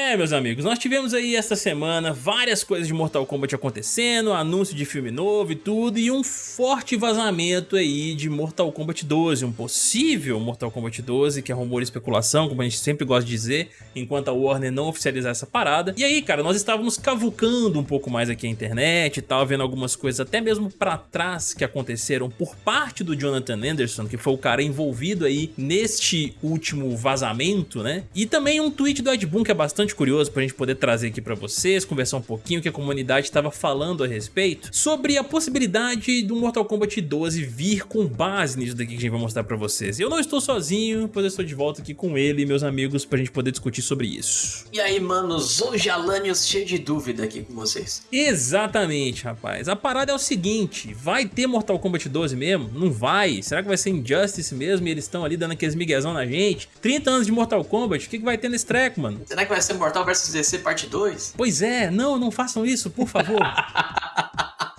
É, meus amigos, nós tivemos aí esta semana várias coisas de Mortal Kombat acontecendo, anúncio de filme novo e tudo, e um forte vazamento aí de Mortal Kombat 12, um possível Mortal Kombat 12, que é rumor e especulação, como a gente sempre gosta de dizer, enquanto a Warner não oficializar essa parada. E aí, cara, nós estávamos cavucando um pouco mais aqui a internet e tal, vendo algumas coisas até mesmo pra trás que aconteceram por parte do Jonathan Anderson, que foi o cara envolvido aí neste último vazamento, né? E também um tweet do Ed Boon que é bastante bastante curioso pra gente poder trazer aqui pra vocês, conversar um pouquinho o que a comunidade estava falando a respeito sobre a possibilidade do Mortal Kombat 12 vir com base nisso daqui que a gente vai mostrar pra vocês. Eu não estou sozinho, pois eu estou de volta aqui com ele e meus amigos pra gente poder discutir sobre isso. E aí, manos, hoje Alanios cheio de dúvida aqui com vocês. Exatamente, rapaz. A parada é o seguinte, vai ter Mortal Kombat 12 mesmo? Não vai. Será que vai ser Injustice mesmo e eles estão ali dando aqueles miguezão na gente? 30 anos de Mortal Kombat, o que, que vai ter nesse treco, mano? Será que vai ser Mortal vs DC parte 2? Pois é, não, não façam isso, por favor.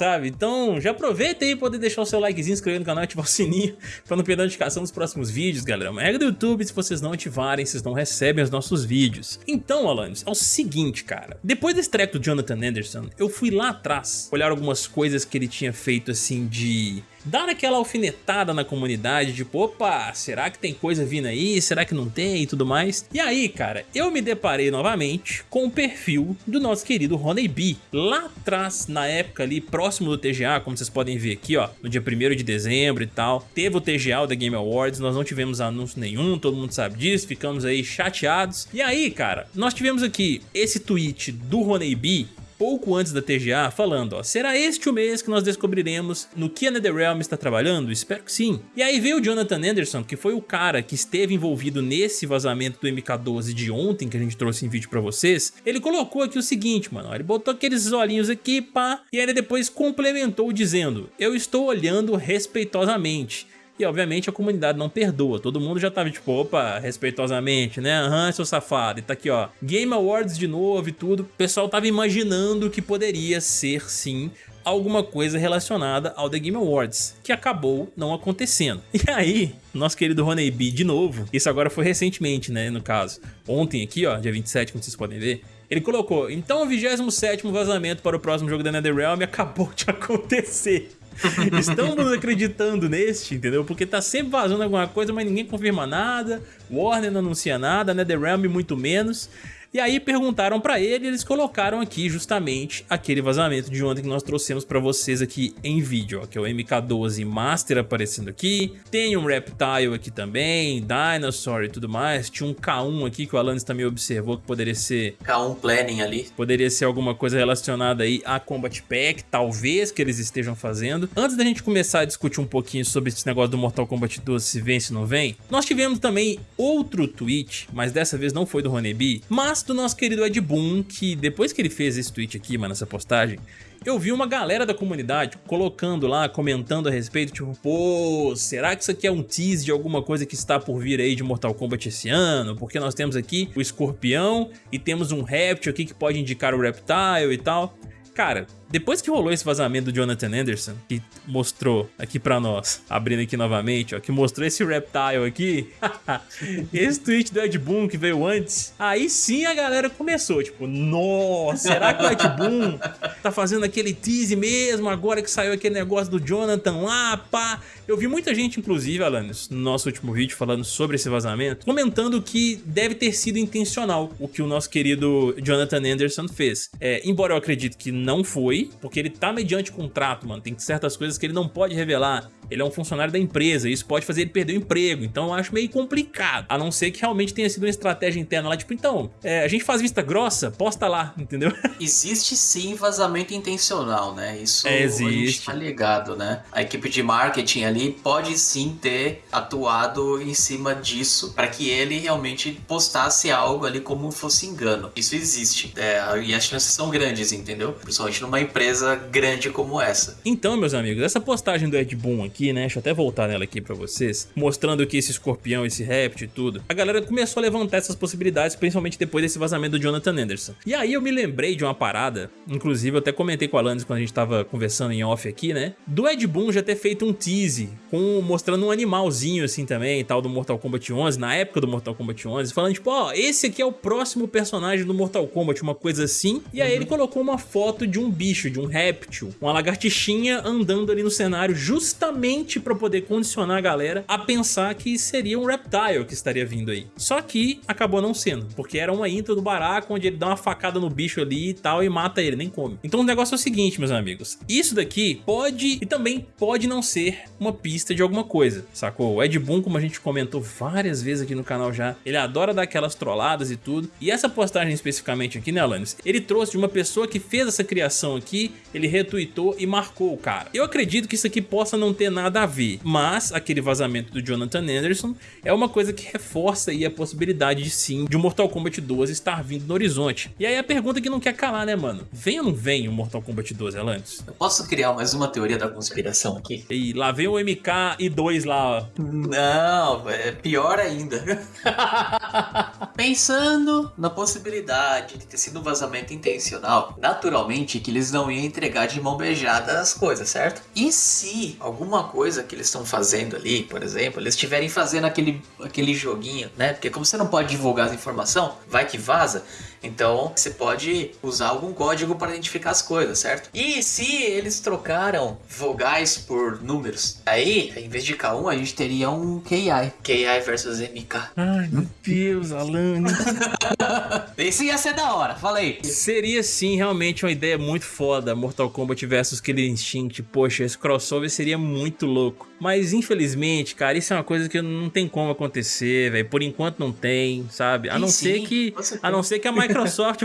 sabe? Então já aproveita aí poder deixar o seu likezinho, inscrever no canal e ativar o sininho pra não perder a notificação dos próximos vídeos, galera. Uma regra do YouTube, se vocês não ativarem, vocês não recebem os nossos vídeos. Então, Alanis, é o seguinte, cara. Depois desse treco do Jonathan Anderson, eu fui lá atrás olhar algumas coisas que ele tinha feito, assim, de dar aquela alfinetada na comunidade, tipo, opa, será que tem coisa vindo aí? Será que não tem e tudo mais? E aí, cara, eu me deparei novamente com o perfil do nosso querido Roney B. Lá atrás, na época ali, próximo do TGA, como vocês podem ver aqui, ó, no dia 1 de dezembro e tal, teve o TGA, o The Game Awards, nós não tivemos anúncio nenhum, todo mundo sabe disso, ficamos aí chateados. E aí, cara, nós tivemos aqui esse tweet do Roney B pouco antes da TGA, falando, ó, será este o mês que nós descobriremos no que a NetherRealm está trabalhando? Espero que sim. E aí veio o Jonathan Anderson, que foi o cara que esteve envolvido nesse vazamento do MK12 de ontem, que a gente trouxe em vídeo pra vocês, ele colocou aqui o seguinte, mano, ele botou aqueles olhinhos aqui, pá, e aí depois complementou dizendo, eu estou olhando respeitosamente. E obviamente a comunidade não perdoa, todo mundo já tava tipo, opa, respeitosamente, né? Aham, uhum, seu safado. E tá aqui, ó, Game Awards de novo e tudo. O pessoal tava imaginando que poderia ser, sim, alguma coisa relacionada ao The Game Awards, que acabou não acontecendo. E aí, nosso querido Roney B, de novo, isso agora foi recentemente, né, no caso, ontem aqui, ó, dia 27, como vocês podem ver, ele colocou, então o 27º vazamento para o próximo jogo da NetherRealm acabou de acontecer. Estamos acreditando neste, entendeu? Porque tá sempre vazando alguma coisa, mas ninguém confirma nada, Warner não anuncia nada, NetherRealm muito menos. E aí perguntaram pra ele e eles colocaram aqui justamente aquele vazamento de ontem que nós trouxemos pra vocês aqui em vídeo, ó, que é o MK12 Master aparecendo aqui. Tem um Reptile aqui também, Dinosaur e tudo mais. Tinha um K1 aqui que o Alanis também observou que poderia ser... K1 Planning ali. Poderia ser alguma coisa relacionada aí a Combat Pack, talvez que eles estejam fazendo. Antes da gente começar a discutir um pouquinho sobre esse negócio do Mortal Kombat 12, se vem, se não vem, nós tivemos também outro tweet, mas dessa vez não foi do Honeybee, mas do nosso querido Ed Boon, que depois que ele fez esse tweet aqui, mano, essa postagem, eu vi uma galera da comunidade colocando lá, comentando a respeito, tipo, pô, será que isso aqui é um tease de alguma coisa que está por vir aí de Mortal Kombat esse ano? Porque nós temos aqui o escorpião e temos um réptil aqui que pode indicar o reptile e tal. Cara, depois que rolou esse vazamento do Jonathan Anderson, que mostrou aqui pra nós, abrindo aqui novamente, ó, que mostrou esse Reptile aqui, esse tweet do Ed Boon que veio antes, aí sim a galera começou, tipo, nossa, será que o Ed Boon tá fazendo aquele tease mesmo, agora que saiu aquele negócio do Jonathan lá, pá? Eu vi muita gente, inclusive, Alanis, no nosso último vídeo falando sobre esse vazamento, comentando que deve ter sido intencional o que o nosso querido Jonathan Anderson fez. É, embora eu acredite que não foi, porque ele tá mediante contrato, mano. Tem certas coisas que ele não pode revelar ele é um funcionário da empresa, isso pode fazer ele perder o emprego, então eu acho meio complicado, a não ser que realmente tenha sido uma estratégia interna lá, tipo, então, é, a gente faz vista grossa, posta lá, entendeu? Existe sim vazamento intencional, né? Isso é, existe. a gente tá ligado, né? A equipe de marketing ali pode sim ter atuado em cima disso para que ele realmente postasse algo ali como fosse engano. Isso existe, é, e as chances são grandes, entendeu? Principalmente numa empresa grande como essa. Então, meus amigos, essa postagem do Ed Boon aqui, né? Deixa eu até voltar nela aqui pra vocês. Mostrando que esse escorpião, esse réptil e tudo. A galera começou a levantar essas possibilidades, principalmente depois desse vazamento do Jonathan Anderson. E aí eu me lembrei de uma parada, inclusive eu até comentei com a Alanis quando a gente tava conversando em off aqui, né? Do Ed Boon já ter feito um tease com, mostrando um animalzinho assim também, tal, do Mortal Kombat 11, na época do Mortal Kombat 11, falando tipo, ó, oh, esse aqui é o próximo personagem do Mortal Kombat, uma coisa assim. E aí uhum. ele colocou uma foto de um bicho, de um réptil, uma lagartixinha andando ali no cenário justamente para poder condicionar a galera a pensar que seria um Reptile que estaria vindo aí. Só que acabou não sendo, porque era uma intro do Baraka onde ele dá uma facada no bicho ali e tal e mata ele, nem come. Então o negócio é o seguinte, meus amigos, isso daqui pode e também pode não ser uma pista de alguma coisa, sacou? O Ed Boon, como a gente comentou várias vezes aqui no canal já, ele adora dar aquelas trolladas e tudo, e essa postagem especificamente aqui, né, Alanis, ele trouxe de uma pessoa que fez essa criação aqui, ele retweetou e marcou o cara. Eu acredito que isso aqui possa não ter nada a ver, mas aquele vazamento do Jonathan Anderson é uma coisa que reforça aí a possibilidade de sim, de o Mortal Kombat 12 estar vindo no horizonte. E aí a pergunta que não quer calar, né, mano? Vem ou não vem o Mortal Kombat 12, Alanis? Eu posso criar mais uma teoria da conspiração aqui? E lá vem o MK e 2 lá, ó. Não, é pior ainda. Pensando na possibilidade de ter sido um vazamento intencional, naturalmente que eles não iam entregar de mão beijada as coisas, certo? E se alguma coisa que eles estão fazendo ali, por exemplo, eles estiverem fazendo aquele, aquele joguinho, né? Porque como você não pode divulgar a informação, vai que vaza. Então você pode usar algum código para identificar as coisas, certo? E se eles trocaram vogais por números, aí em vez de K1 a gente teria um KI, KI versus MK. Ai meu Deus, Alane. Isso ia ser da hora, falei. Seria sim realmente uma ideia muito foda, Mortal Kombat versus Killer Instinct. Poxa, esse crossover seria muito louco. Mas infelizmente, cara, isso é uma coisa que não tem como acontecer, velho. Por enquanto não tem, sabe? A não sim, ser que a não ser que a Microsoft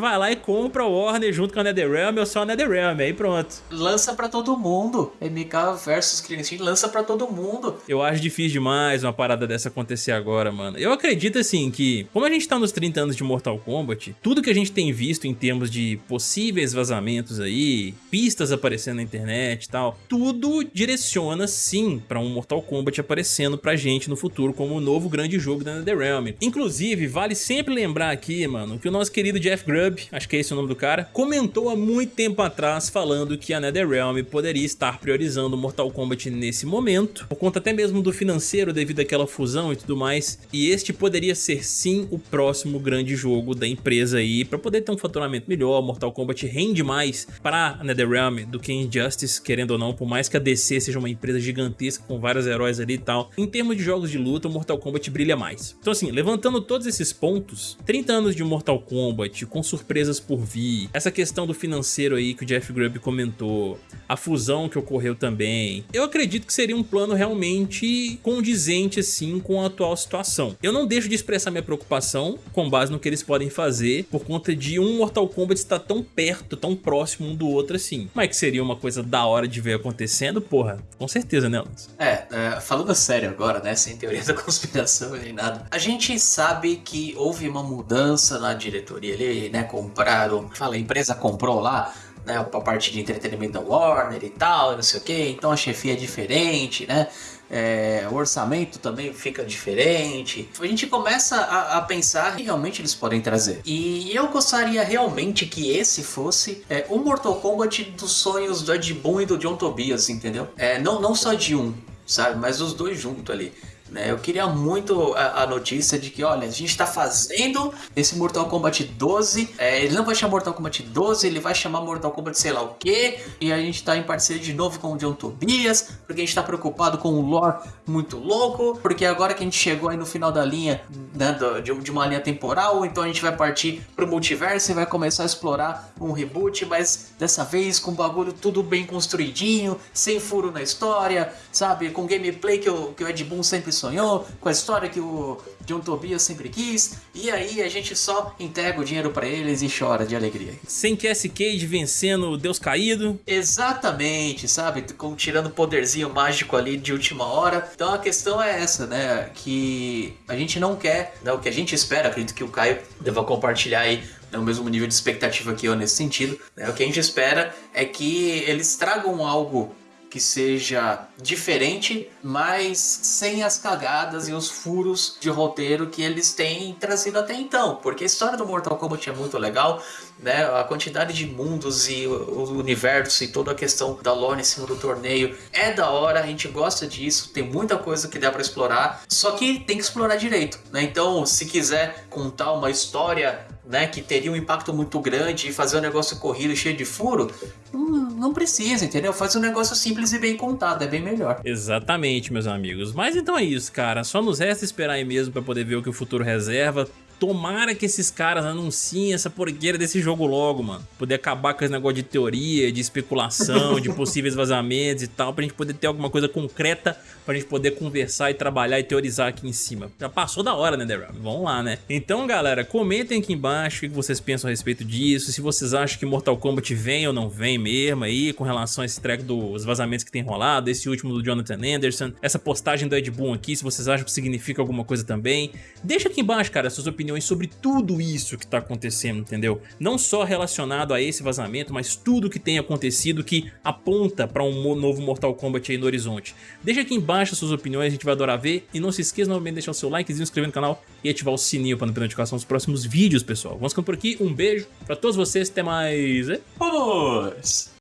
vai lá e compra o Warner junto com a NetherRealm ou só a NetherRealm, aí pronto. Lança para todo mundo. MK versus Clean lança para todo mundo. Eu acho difícil demais uma parada dessa acontecer agora, mano. Eu acredito assim que, como a gente tá nos 30 anos de Mortal Kombat, tudo que a gente tem visto em termos de possíveis vazamentos aí, pistas aparecendo na internet e tal, tudo direciona sim para um Mortal Kombat aparecendo pra gente no futuro como o um novo grande jogo da NetherRealm. Inclusive, vale sempre lembrar aqui, mano, que o nosso querido Jeff Grubb, acho que é esse o nome do cara, comentou há muito tempo atrás falando que a NetherRealm poderia estar priorizando Mortal Kombat nesse momento, por conta até mesmo do financeiro devido àquela fusão e tudo mais, e este poderia ser sim o próximo grande jogo da empresa aí, para poder ter um faturamento melhor, Mortal Kombat rende mais para a NetherRealm do que Injustice, querendo ou não, por mais que a DC seja uma empresa gigantesca com vários heróis ali e tal, em termos de jogos de luta, o Mortal Kombat brilha mais. Então assim, levantando todos esses pontos, 30 anos de Mortal Kombat, com surpresas por vir, essa questão do financeiro aí que o Jeff Grubb comentou, a fusão que ocorreu também, eu acredito que seria um plano realmente condizente assim com a atual situação. Eu não deixo de expressar minha preocupação com base no que eles podem fazer por conta de um Mortal Kombat estar tão perto, tão próximo um do outro assim. Mas que seria uma coisa da hora de ver acontecendo, porra, com certeza, né, Lance? É, é, falando sério agora, né, sem teoria da conspiração nem nada, a gente sabe que houve uma mudança na diretoria ali, né, compraram, fala, a empresa comprou lá, né, a parte de entretenimento da Warner e tal, não sei o que, então a chefia é diferente, né, é, o orçamento também fica diferente. A gente começa a, a, pensar que realmente eles podem trazer. E eu gostaria realmente que esse fosse é, o Mortal Kombat dos sonhos do Ed Boon e do John Tobias, entendeu? É, não, não só de um, sabe? Mas os dois juntos ali. Né? Eu queria muito a, notícia de que, olha, a gente está fazendo esse Mortal Kombat 12. É, ele não vai chamar Mortal Kombat 12, ele vai chamar Mortal Kombat sei lá o que. E a gente está em parceria de novo com o John Tobias, porque a gente está preocupado com o lore muito louco. Porque agora que a gente chegou aí no final da linha, né, de, uma linha temporal, então a gente vai partir pro multiverso e vai começar a explorar um reboot, mas dessa vez com o bagulho tudo bem construidinho, sem furo na história, sabe? Com gameplay que o, que o Ed Boon sempre sonhou, com a história que o John Tobias sempre quis, e aí a gente só entrega o dinheiro para eles e chora de alegria. Sem Cassie Cage vencendo o Deus Caído. Exatamente, sabe? Com, tirando poderzinho mágico ali de última hora. Então a questão é essa, né? Que a gente não quer, né? o que a gente espera, acredito que o Caio deva compartilhar aí né, o mesmo nível de expectativa que eu nesse sentido. Né? O que a gente espera é que eles tragam algo que seja diferente, mas sem as cagadas e os furos de roteiro que eles têm trazido até então. Porque a história do Mortal Kombat é muito legal, né? A quantidade de mundos e o universo e toda a questão da lore em cima do torneio é da hora, a gente gosta disso, tem muita coisa que dá para explorar, só que tem que explorar direito, né? Então, se quiser contar uma história né, que teria um impacto muito grande e fazer um negócio corrido cheio de furo, não, não precisa, entendeu? Faz um negócio simples e bem contado, é bem melhor. Exatamente, meus amigos. Mas então é isso, cara. Só nos resta esperar aí mesmo para poder ver o que o futuro reserva. Tomara que esses caras anunciem essa porqueira desse jogo logo, mano. Poder acabar com esse negócio de teoria, de especulação, de possíveis vazamentos e tal, pra gente poder ter alguma coisa concreta, pra gente poder conversar e trabalhar e teorizar aqui em cima. Já passou da hora, né, The Vamos lá, né? Então, galera, comentem aqui embaixo o que vocês pensam a respeito disso, se vocês acham que Mortal Kombat vem ou não vem mesmo aí, com relação a esse track dos vazamentos que tem rolado, esse último do Jonathan Anderson, essa postagem do Ed Boon aqui, se vocês acham que significa alguma coisa também. Deixa aqui embaixo, cara, suas opiniões opiniões sobre tudo isso que tá acontecendo, entendeu? Não só relacionado a esse vazamento, mas tudo que tem acontecido que aponta para um novo Mortal Kombat aí no horizonte. Deixa aqui embaixo suas opiniões, a gente vai adorar ver. E não se esqueça novamente de deixar o seu like, se inscrever no canal e ativar o sininho para não perder notificação dos próximos vídeos, pessoal. Vamos ficando por aqui, um beijo para todos vocês, até mais. Vamos!